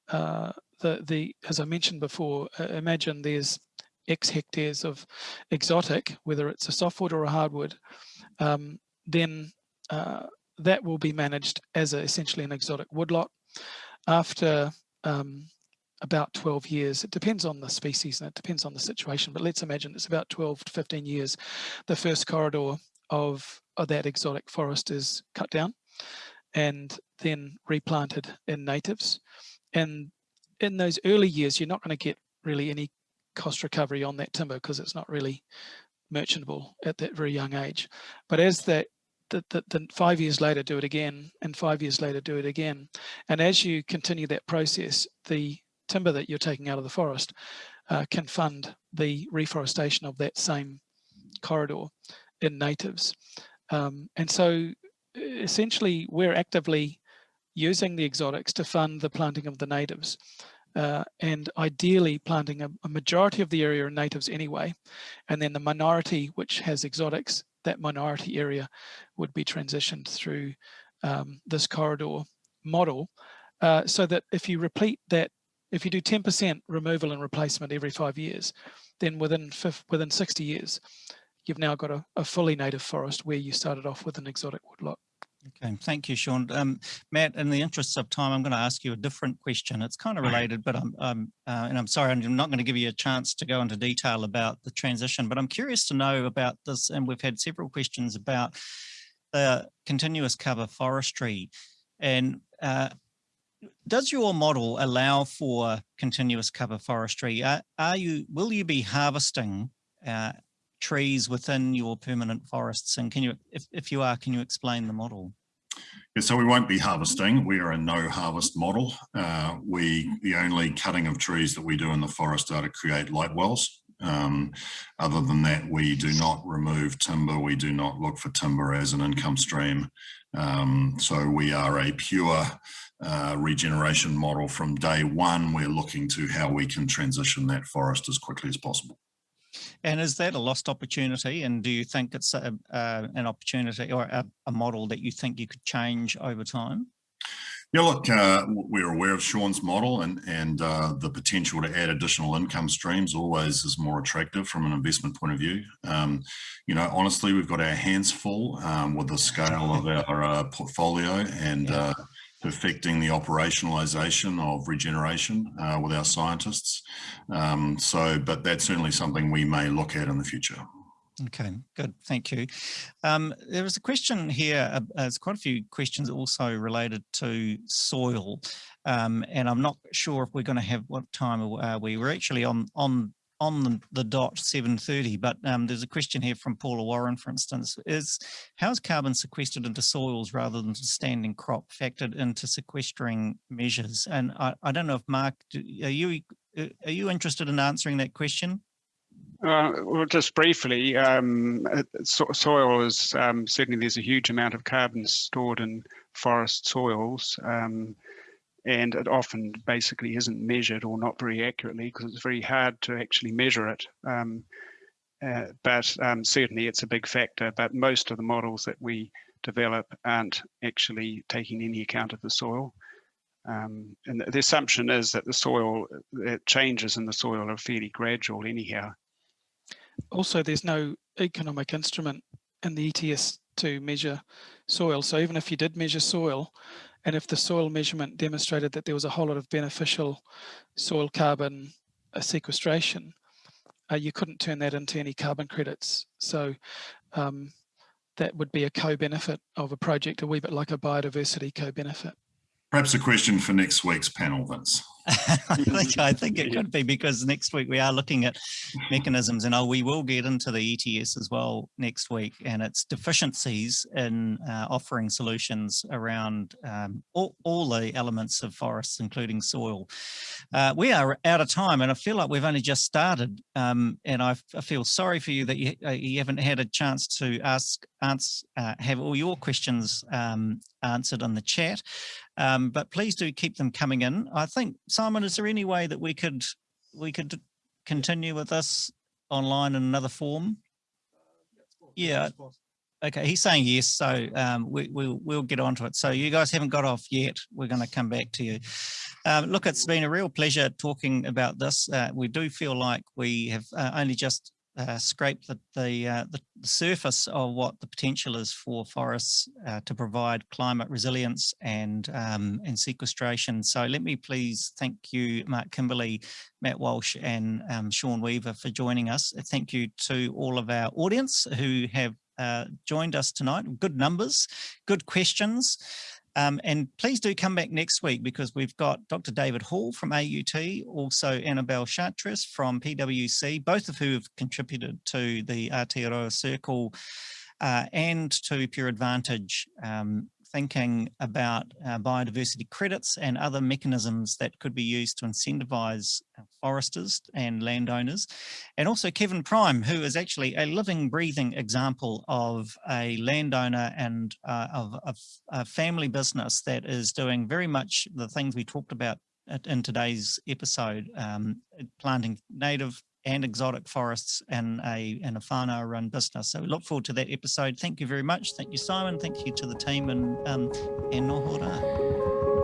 uh, the the as I mentioned before, uh, imagine there's X hectares of exotic, whether it's a softwood or a hardwood, um, then uh, that will be managed as a, essentially an exotic woodlot. After um, about 12 years, it depends on the species and it depends on the situation, but let's imagine it's about 12 to 15 years, the first corridor of, of that exotic forest is cut down and then replanted in natives. And in those early years, you're not going to get really any cost recovery on that timber because it's not really merchantable at that very young age. But as that the, the, the, five years later do it again and five years later do it again. And as you continue that process, the timber that you're taking out of the forest uh, can fund the reforestation of that same corridor in natives. Um, and so essentially we're actively using the exotics to fund the planting of the natives uh, and ideally planting a, a, majority of the area in natives anyway. And then the minority which has exotics, that minority area would be transitioned through um, this corridor model uh, so that if you repeat that, if you do 10% removal and replacement every five years, then within, within 60 years, you've now got a, a fully native forest where you started off with an exotic woodlot. Okay, thank you, Sean. Um, Matt, in the interest of time, I'm going to ask you a different question. It's kind of related, but I'm, I'm uh, and I'm sorry, I'm not going to give you a chance to go into detail about the transition, but I'm curious to know about this, and we've had several questions about the continuous cover forestry. And uh, does your model allow for continuous cover forestry? Are, are you, will you be harvesting uh, trees within your permanent forests? And can you, if, if you are, can you explain the model? Yeah, so we won't be harvesting. We are a no harvest model. Uh, we the only cutting of trees that we do in the forest are to create light wells. Um, other than that, we do not remove timber. We do not look for timber as an income stream. Um, so we are a pure uh, regeneration model from day one. We're looking to how we can transition that forest as quickly as possible. And is that a lost opportunity? And do you think it's a, uh, an opportunity or a, a, model that you think you could change over time? Yeah, look, uh, we're aware of Sean's model and, and uh, the potential to add additional income streams always is more attractive from an investment point of view. Um, you know, honestly, we've got our hands full um, with the scale of our uh, portfolio and yeah. Uh, perfecting the operationalization of regeneration uh, with our scientists. Um, so, but that's certainly something we may look at in the future. Okay, good, thank you. Um, there was a question here, uh, there's quite a few questions also related to soil, um, and I'm not sure if we're going to have what time are we. We're actually on on on the, the dot 7.30, but um, there's a question here from Paula Warren, for instance, is how is carbon sequestered into soils rather than standing crop factored into sequestering measures? And I, I don't know if Mark, are you, are you interested in answering that question? Uh, well, just briefly, um, so soil is um, certainly there's a huge amount of carbon stored in forest soils. Um, and it often basically isn't measured or not very accurately because it's very hard to actually measure it. Um, uh, but um, certainly it's a big factor, but most of the models that we develop aren't actually taking any account of the soil. Um, and the assumption is that the soil, uh, changes in the soil are fairly gradual anyhow. Also, there's no economic instrument in the ETS to measure soil. So even if you did measure soil, and if the soil measurement demonstrated that there was a whole lot of beneficial soil carbon uh, sequestration, uh, you couldn't turn that into any carbon credits. So um, that would be a co-benefit of a project, a wee bit like a biodiversity co-benefit. Perhaps a question for next week's panel, Vince. I think I think it could be because next week we are looking at mechanisms and oh, we will get into the ETS as well next week and its deficiencies in uh, offering solutions around um, all, all, the elements of forests, including soil. Uh, we are out of time and I feel like we've only just started um, and I, feel sorry for you that you, uh, you haven't had a chance to ask, answer, uh, have all your questions um, answered in the chat. Um, but please do keep them coming in. I think, Simon, is there any way that we could we could continue with this online in another form? Yeah, Okay, he's saying yes, so um, we, we'll, we'll get onto it. So you guys haven't got off yet. We're going to come back to you. Um, look, it's been a real pleasure talking about this. Uh, we do feel like we have uh, only just uh, scrape the the, uh, the, surface of what the potential is for forests uh, to provide climate resilience and um, and sequestration. So let me please thank you, Mark Kimberley, Matt Walsh, and um, Sean Weaver for joining us. Thank you to all of our audience who have uh, joined us tonight. Good numbers, good questions. Um, and please do come back next week because we've got Dr. David Hall from AUT, also Annabelle Chartres from PwC, both of who have contributed to the Aotearoa Circle uh, and to Pure Advantage um, thinking about uh, biodiversity credits and other mechanisms that could be used to incentivize uh, foresters and landowners. And also Kevin Prime, who is actually a living, breathing example of a landowner and uh, of, a family business that is doing very much the things we talked about in today's episode, um, planting native and exotic forests and a and a whānau run business. So we look forward to that episode. Thank you very much. Thank you, Simon. Thank you to the team and um, and nohora.